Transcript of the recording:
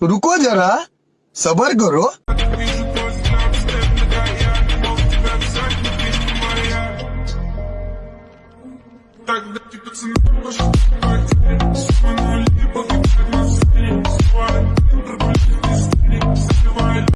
जरा सबर करो Так, да ты пацаны, пошли,